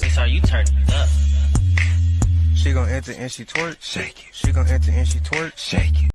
Cause it's how you turn up. She gon' enter and she twerk. Shake it. She gon' enter and she twerk. Shake it.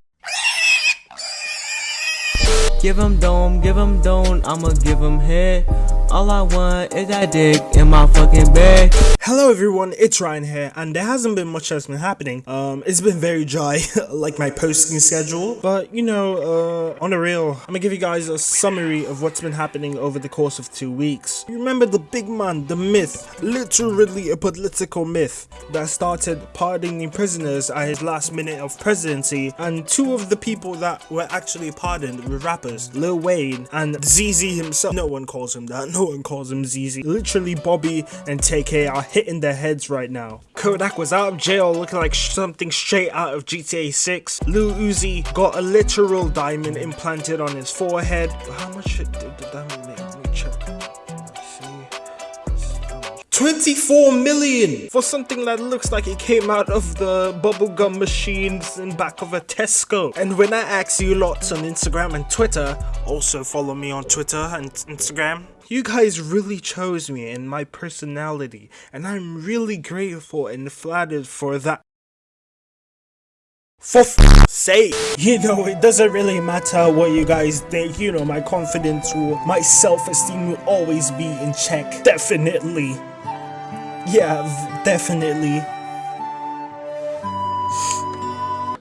Give him dome, give him dome, I'ma give him head. All I want is that dick in my fucking bed. Hello everyone, it's Ryan here, and there hasn't been much that's been happening. Um, it's been very dry, like my posting schedule. But you know, uh, on the real, I'm gonna give you guys a summary of what's been happening over the course of two weeks. You remember the big man, the myth, literally a political myth that started pardoning prisoners at his last minute of presidency, and two of the people that were actually pardoned were rappers, Lil Wayne and ZZ himself. No one calls him that. No one calls him ZZ. Literally, Bobby and TK are hitting their heads right now. Kodak was out of jail looking like something straight out of GTA 6. Lil Uzi got a literal diamond implanted on his forehead. How much did the diamond make? Let me check. Let's see. 24 million for something that looks like it came out of the bubblegum machines in back of a Tesco. And when I ask you lots on Instagram and Twitter, also follow me on Twitter and Instagram, you guys really chose me and my personality, and I'm really grateful and flattered for that. For f sake, you know, it doesn't really matter what you guys think, you know, my confidence will, my self-esteem will always be in check. Definitely. Yeah, definitely.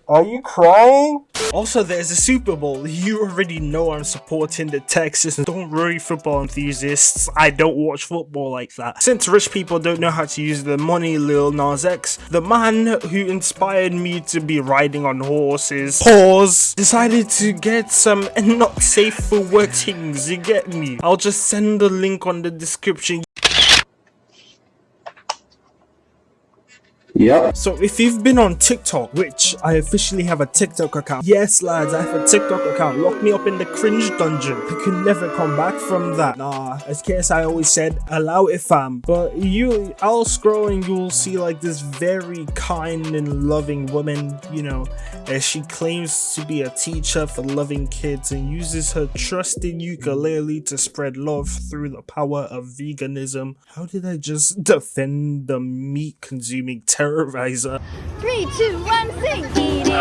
Are you crying? Also, there's a Super Bowl. You already know I'm supporting the Texans. Don't worry, football enthusiasts. I don't watch football like that. Since rich people don't know how to use their money, Lil Nas X, the man who inspired me to be riding on horses, pause, decided to get some not safe for work things. You get me? I'll just send the link on the description. Yep. So if you've been on TikTok, which I officially have a TikTok account. Yes lads, I have a TikTok account. Lock me up in the cringe dungeon. I can never come back from that. Nah, as KSI always said, allow it fam. But you, I'll scroll and you'll see like this very kind and loving woman, you know, as she claims to be a teacher for loving kids and uses her trusted ukulele to spread love through the power of veganism. How did I just defend the meat consuming terrorizer? Three, two, one, sing. Eat it.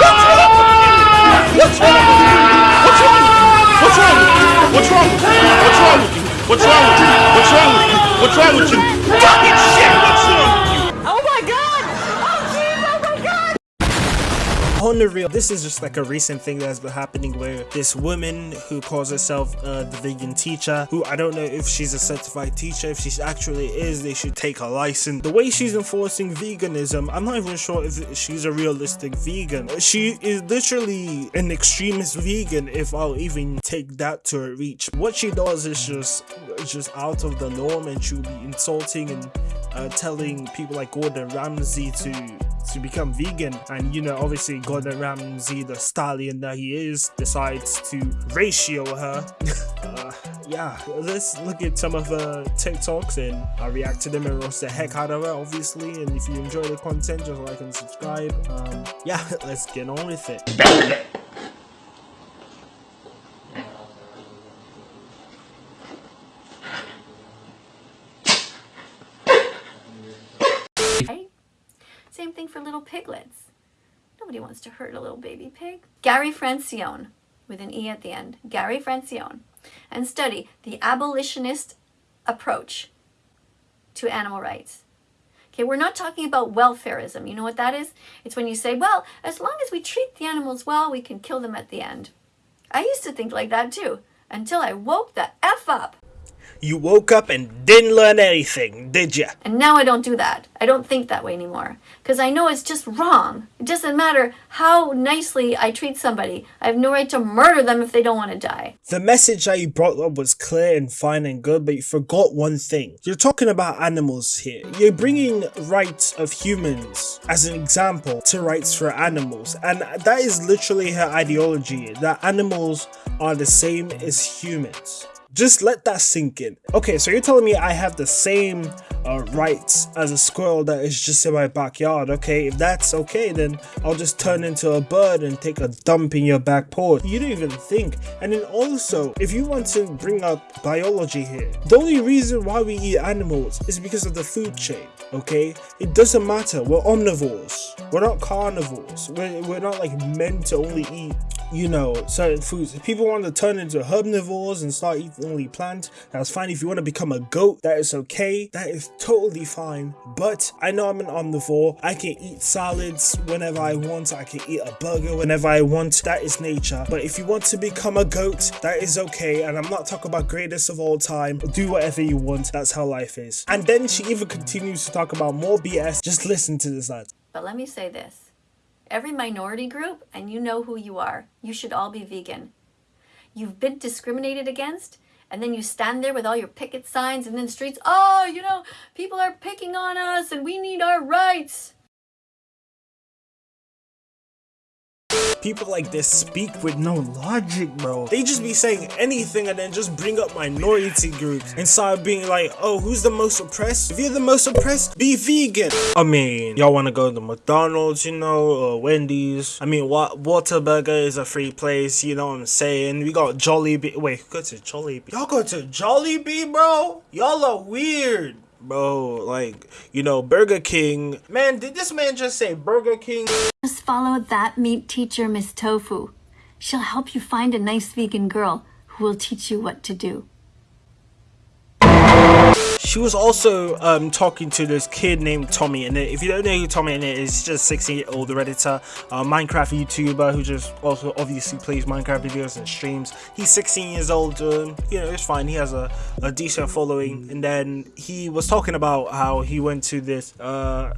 What's wrong? What's wrong? What's wrong? What's wrong with you? What's wrong with you? What's wrong with you? What's wrong with you? Fucking shit! What's wrong On the real, this is just like a recent thing that's been happening where this woman who calls herself uh, the vegan teacher, who I don't know if she's a certified teacher, if she actually is, they should take her license. The way she's enforcing veganism, I'm not even sure if she's a realistic vegan. She is literally an extremist vegan, if I'll even take that to a reach. What she does is just, just out of the norm, and she'll be insulting and uh, telling people like Gordon Ramsay to to become vegan. And you know obviously Gordon Ramsay the stallion that he is decides to ratio her. Uh, yeah let's look at some of her TikToks and I'll react to them and roast the heck out of her obviously. And if you enjoy the content just like and subscribe. Um yeah let's get on with it Right? Same thing for little piglets. Nobody wants to hurt a little baby pig. Gary Francione, with an E at the end. Gary Francione. And study the abolitionist approach to animal rights. Okay, we're not talking about welfareism. You know what that is? It's when you say, well, as long as we treat the animals well, we can kill them at the end. I used to think like that too, until I woke the F up. You woke up and didn't learn anything did ya And now I don't do that. I don't think that way anymore. Because I know it's just wrong. It doesn't matter how nicely I treat somebody. I have no right to murder them if they don't want to die. The message that you brought up was clear and fine and good, but you forgot one thing. You're talking about animals here. You're bringing rights of humans as an example to rights for animals, and that is literally her ideology that animals are the same as humans. Just let that sink in. Okay, so you're telling me I have the same uh, rights as a squirrel that is just in my backyard. Okay, if that's okay, then I'll just turn into a bird and take a dump in your back porch. You don't even think. And then also, if you want to bring up biology here, the only reason why we eat animals is because of the food chain. Okay, it doesn't matter. We're omnivores. We're not carnivores. We're, we're not like meant to only eat you know, certain foods. If people want to turn into herbivores and start eating only plants, that's fine. If you want to become a goat, that is okay. That is totally fine. But I know I'm an omnivore. I can eat salads whenever I want. I can eat a burger whenever I want. That is nature. But if you want to become a goat, that is okay. And I'm not talking about greatest of all time. Do whatever you want. That's how life is. And then she even continues to talk about more BS. Just listen to this, lads. But let me say this every minority group, and you know who you are. You should all be vegan. You've been discriminated against, and then you stand there with all your picket signs and then streets, oh, you know, people are picking on us and we need our rights. People like this speak with no logic, bro. They just be saying anything and then just bring up minority groups and start being like, oh, who's the most oppressed? If you're the most oppressed, be vegan. I mean, y'all want to go to McDonald's, you know, or Wendy's. I mean, what Whataburger is a free place, you know what I'm saying? We got Jollibee. Wait, go to Jollibee. Y'all go to Jollibee, bro? Y'all are weird bro like you know burger king. Man did this man just say burger king? Just follow that meat teacher miss tofu. She'll help you find a nice vegan girl who will teach you what to do she was also um, talking to this kid named Tommy and if you don't know who Tommy is just 16 year old redditor uh, Minecraft YouTuber who just also obviously plays Minecraft videos and streams. He's 16 years old um, you know it's fine he has a, a decent following. And then he was talking about how he went to this uh,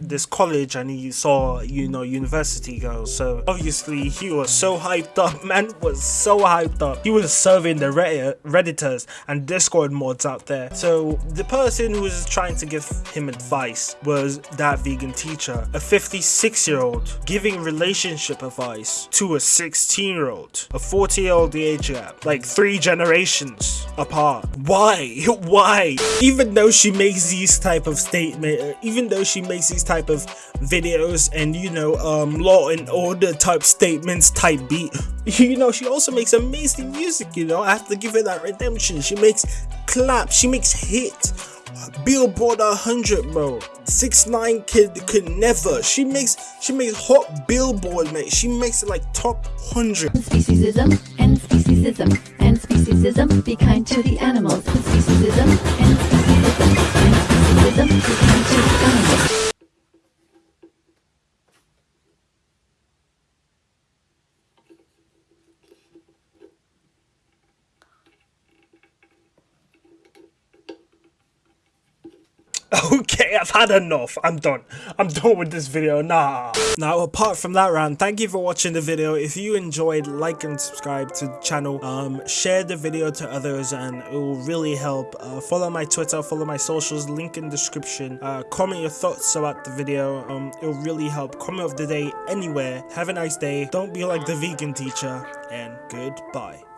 this college and he saw you know university girls. So obviously he was so hyped up man was so hyped up. He was serving the redditors and discord mods out there. So the person who was trying to give him advice was that vegan teacher, a 56 year old giving relationship advice to a 16 year old, a 40 year old age gap, like three generations apart. Why? Why? Even though she makes these type of statement, even though she makes these type of videos and you know, um, law and order type statements type beat, you know, she also makes amazing music, you know, I have to give her that redemption. She makes clap, she makes hit. Billboard 100, bro. Six nine kid could never. She makes she makes hot Billboard, mate. She makes it like top hundred. Speciesism and speciesism and speciesism. Be kind to the animals. Speciesism and speciesism and speciesism. Be kind to the animals. Okay, I've had enough. I'm done. I'm done with this video. Nah. Now, apart from that rant, thank you for watching the video. If you enjoyed, like and subscribe to the channel. Um, share the video to others and it will really help. Uh, follow my Twitter, follow my socials, link in the description. Uh, comment your thoughts about the video. Um, it will really help. Comment of the day anywhere. Have a nice day. Don't be like the vegan teacher and goodbye.